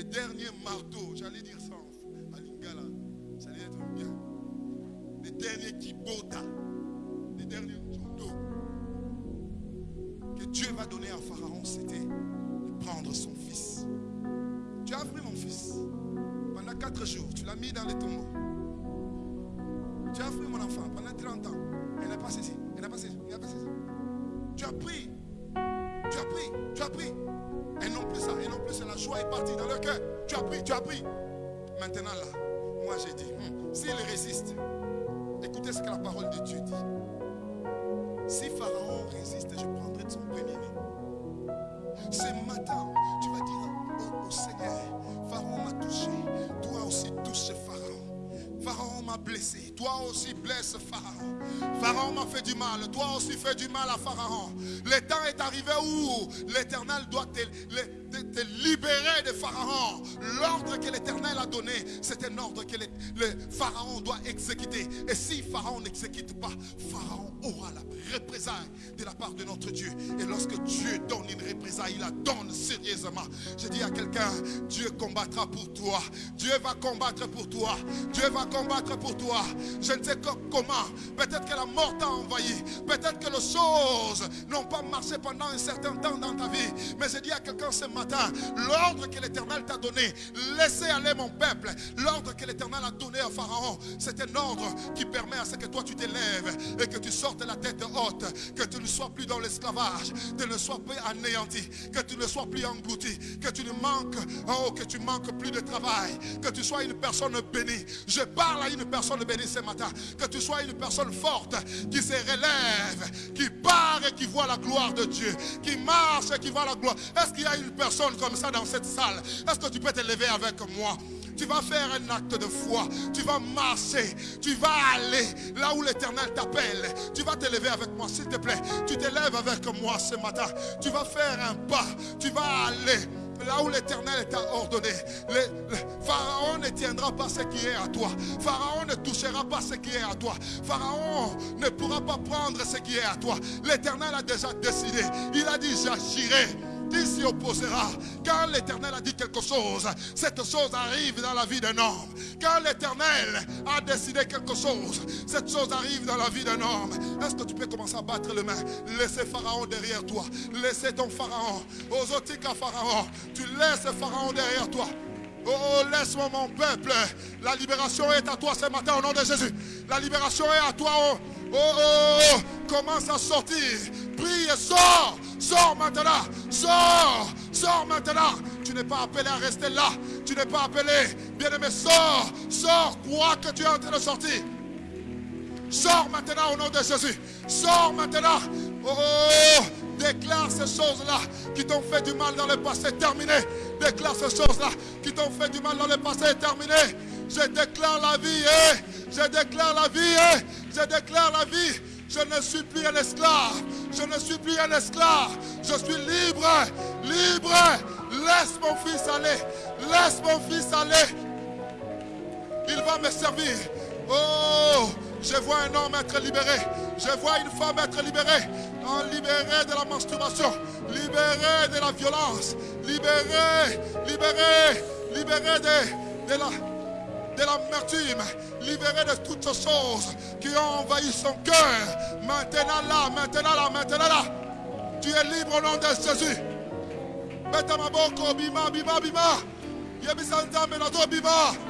les derniers marteaux, j'allais dire ça en Lingala, ça allait être bien. Les derniers kibota, les derniers jodo que Dieu va donner à Pharaon, c'était de prendre son fils. Tu as pris mon fils pendant quatre jours, tu l'as mis dans les tombeaux. Tu as pris mon enfant pendant 30 ans. Elle n'a pas saisi. Elle n'a pas saisi. Elle pas. Tu as pris. Tu as pris. Tu as pris. Et non plus plus la joie est partie dans leur cœur. Tu as pris. Tu as pris. Maintenant là, moi j'ai dit, hmm, s'il résiste, écoutez ce que la parole de Dieu dit. Si Pharaon résiste, je prendrai de son premier-né. Ce matin, tu vas dire au, au Seigneur, Pharaon m'a touché. Toi aussi touche Pharaon. Pharaon m'a blessé. Toi aussi blesse Pharaon. Pharaon m'a fait du mal. Toi aussi fais du mal à Pharaon. Le temps est arrivé où? L'éternel doit te, te libérer de Pharaon. L'ordre que l'éternel a donné, c'est un ordre que le, Pharaon doit exécuter. Et si Pharaon n'exécute pas, Pharaon aura la représailles de la part de notre Dieu. Et lorsque Dieu donne une représailles, il la donne sérieusement. Je dis à quelqu'un, Dieu combattra pour toi. Dieu va combattre pour toi. Dieu va combattre pour toi. Je ne sais comment. Peut-être que la mort t'a envahi. Peut-être que les choses n'ont pas marché pendant un certain temps dans ta vie. Mais je dis à quelqu'un ce matin, l'ordre que l'Éternel t'a donné, laissez aller mon peuple. L'ordre que l'Éternel a donné à Pharaon, c'est un ordre qui permet à ce que toi tu t'élèves et que tu sortes la tête haute, que tu ne sois plus dans l'esclavage, que tu ne sois plus anéanti, que tu ne sois plus englouti, que tu ne manques, oh, que tu manques plus de travail, que tu sois une personne bénie. Je parle à une personne bénie ce matin, que tu sois une personne forte qui se relève, qui part et qui voit la gloire de Dieu, qui marche et qui voit la gloire. Est-ce qu'il y a une personne comme ça dans cette salle Est-ce que tu peux te lever avec moi? Tu vas faire un acte de foi. Tu vas marcher. Tu vas aller là où l'éternel t'appelle. Tu vas te lever avec moi, s'il te plaît. Tu te lèves avec moi ce matin. Tu vas faire un pas. Tu vas aller là où l'éternel t'a ordonné. Le, Pharaon ne tiendra pas ce qui est à toi. Pharaon ne touchera pas ce qui est à toi. Pharaon ne pourra pas prendre ce qui est à toi. L'éternel a déjà décidé. Il a dit, j'agirai qui s'y opposera Quand l'Éternel a dit quelque chose, cette chose arrive dans la vie d'un homme. Quand l'Éternel a décidé quelque chose, cette chose arrive dans la vie d'un homme. Est-ce que tu peux commencer à battre les mains? Laissez Pharaon derrière toi. Laissez ton Pharaon. Ozotika Pharaon. Tu laisses Pharaon derrière toi. Oh, laisse-moi mon peuple. La libération est à toi ce matin au nom de Jésus. La libération est à toi. Oh, oh, oh. commence à sortir. Prie sors. Sors maintenant. Sors. Sors maintenant. Tu n'es pas appelé à rester là. Tu n'es pas appelé. Bien-aimé, sors. Sors. Crois que tu es en train de sortir. Sors maintenant au nom de Jésus. Sors maintenant. Oh, oh, déclare ces choses-là qui t'ont fait du mal dans le passé. Terminé. Déclare ces choses-là qui t'ont fait du mal dans le passé. Terminé. Je déclare la vie. eh. Je déclare la vie. eh. Je déclare la vie. Je ne suis plus un esclave. Je ne suis plus un esclave. Je suis libre. Libre. Laisse mon fils aller. Laisse mon fils aller. Il va me servir. Oh, je vois un homme être libéré. Je vois une femme être libérée. Libérée de la masturbation. Libérée de la violence. Libérée, libérée, libérée de, de la de l'amertume, libérée de toutes choses qui ont envahi son cœur. Maintenant là, maintenant là, maintenant là, tu es libre au nom de Jésus. Beta maboko, bima, bima, bima. Yebisa nzambe na to bima.